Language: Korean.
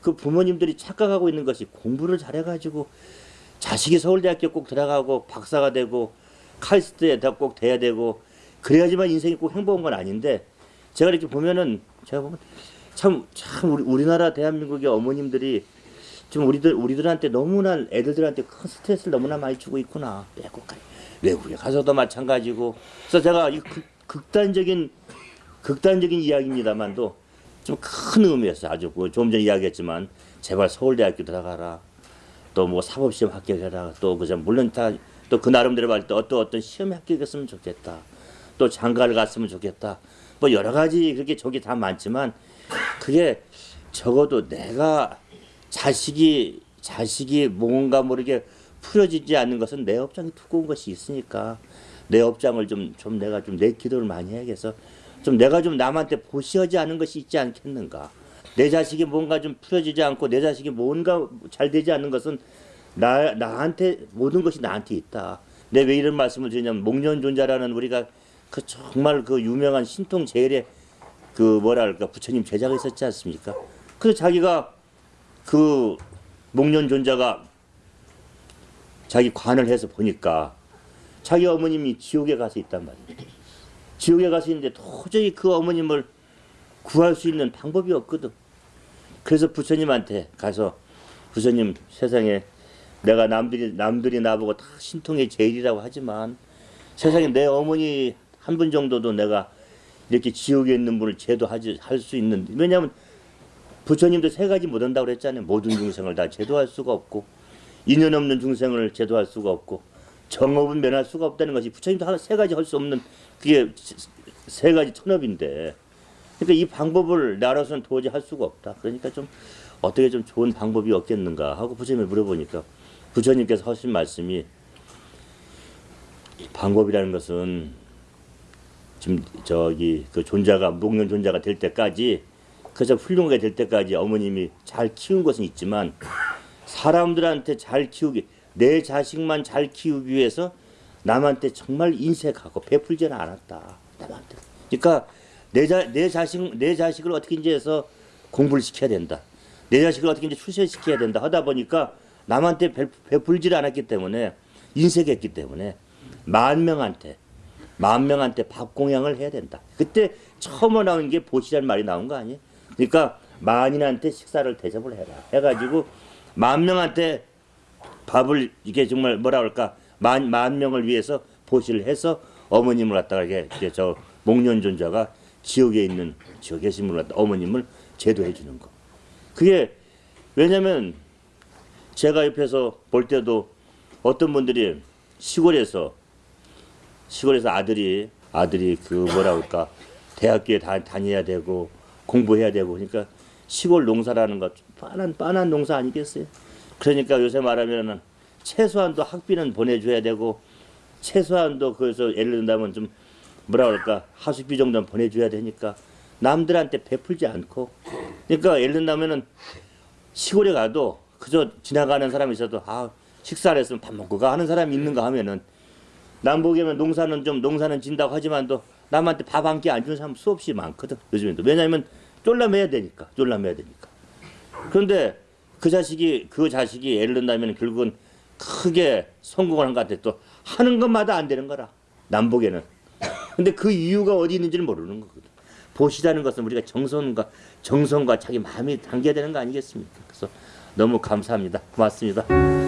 그 부모님들이 착각하고 있는 것이 공부를 잘해가지고 자식이 서울대학교 꼭 들어가고 박사가 되고 카이스트에 다꼭 돼야 되고 그래야지만 인생이 꼭 행복한 건 아닌데 제가 이렇게 보면은 제가 보면 참 참 우리 우리나라 대한민국의 어머님들이 좀 우리들 우리들한테 너무나 애들들한테 큰 스트레스를 너무나 많이 주고 있구나. 빼곡하게 외국에 가서도 마찬가지고. 그래서 제가 이 극, 극단적인 극단적인 이야기입니다만도 좀 큰 의미였어요. 아주 그 조금 전에 이야기했지만 제발 서울대학교 들어가라. 또 뭐 사법시험 합격해라. 또 그저 물론 다 또 그 나름대로 말때 어떤 어떤 시험에 합격했으면 좋겠다. 또 장가를 갔으면 좋겠다. 뭐 여러 가지 그렇게 저기 다 많지만 그게 적어도 내가 자식이 자식이 뭔가 모르게 풀어지지 않는 것은 내 업장이 두꺼운 것이 있으니까 내 업장을 좀 좀 내가 좀 내 기도를 많이 해야겠어 좀 내가 좀 남한테 보시하지 않은 것이 있지 않겠는가 내 자식이 뭔가 좀 풀어지지 않고 내 자식이 뭔가 잘 되지 않는 것은 나 나한테 모든 것이 나한테 있다 내 왜 이런 말씀을 드리냐면 목련존자라는 우리가 그 정말 그 유명한 신통 제일의 그 뭐랄까 부처님 제자가 있었지 않습니까? 그래서 자기가 그 목련존자가 자기 관을 해서 보니까 자기 어머님이 지옥에 가서 있단 말이에요. 지옥에 가서 있는데 도저히 그 어머님을 구할 수 있는 방법이 없거든. 그래서 부처님한테 가서 부처님 세상에 내가 남들이 남들이 나보고 다 신통의 제일이라고 하지만 세상에 내 어머니 한 분 정도도 내가 이렇게 지옥에 있는 분을 제도하지 할 수 있는 왜냐하면 부처님도 세 가지 못 한다고 그랬잖아요. 모든 중생을 다 제도할 수가 없고 인연 없는 중생을 제도할 수가 없고 정업은 면할 수가 없다는 것이 부처님도 세 가지 할 수 없는 그게 세 가지 천업인데 그러니까 이 방법을 나로서는 도저히 할 수가 없다. 그러니까 좀 어떻게 좀 좋은 방법이 없겠는가 하고 부처님을 물어보니까 부처님께서 하신 말씀이 방법이라는 것은 지금 저기 그 존자가 목련 존자가 될 때까지 그저 훌륭하게 될 때까지 어머님이 잘 키운 것은 있지만 사람들한테 잘 키우기 내 자식만 잘 키우기 위해서 남한테 정말 인색하고 베풀지는 않았다 남한테 그러니까 내, 자, 내 자식 내 자식을 어떻게 이제 해서 공부를 시켜야 된다 내 자식을 어떻게 이제 출세시켜야 된다 하다 보니까 남한테 베, 베풀지를 않았기 때문에 인색했기 때문에 만 명한테 만 명한테 밥 공양을 해야 된다. 그때 처음 나온 게 보시란 말이 나온 거 아니에요? 그러니까 만인한테 식사를 대접을 해라. 해가지고 만 명한테 밥을 이게 정말 뭐라 그럴까 만, 만 명을 위해서 보시를 해서 어머님을 갖다가 이게 저 목련존자가 지옥에 있는 지옥에 계신 분을 갖다 어머님을 제도해 주는 거. 그게 왜냐면 제가 옆에서 볼 때도 어떤 분들이 시골에서 시골에서 아들이 아들이 그 뭐라 그럴까 대학교에 다, 다녀야 되고 공부해야 되고 그러니까 시골 농사라는 것 빤한 빤한 농사 아니겠어요? 그러니까 요새 말하면은 최소한도 학비는 보내줘야 되고 최소한도 그래서 예를 든다면 좀 뭐라 그럴까? 하숙비 정도는 보내줘야 되니까 남들한테 베풀지 않고. 그러니까 예를 든다면은 시골에 가도 그저 지나가는 사람이 있어도 아 식사를 했으면 밥 먹고 가 하는 사람이 있는가 하면은 남보기에는 농사는 좀 농사는 진다고 하지만도 남한테 밥 한 끼 안 주는 사람 수없이 많거든 요즘에도. 왜냐하면 쫄라매야 되니까 쫄라매야 되니까. 그런데 그 자식이 그 자식이 예를 든다면 결국은 크게 성공을 한 것 같아. 또 하는 것마다 안 되는 거라. 남보기에는. 근데 그 이유가 어디 있는지를 모르는 거거든. 보시다는 것은 우리가 정성과 정성과 자기 마음이 담겨야 되는 거 아니겠습니까? 그래서 너무 감사합니다. 고맙습니다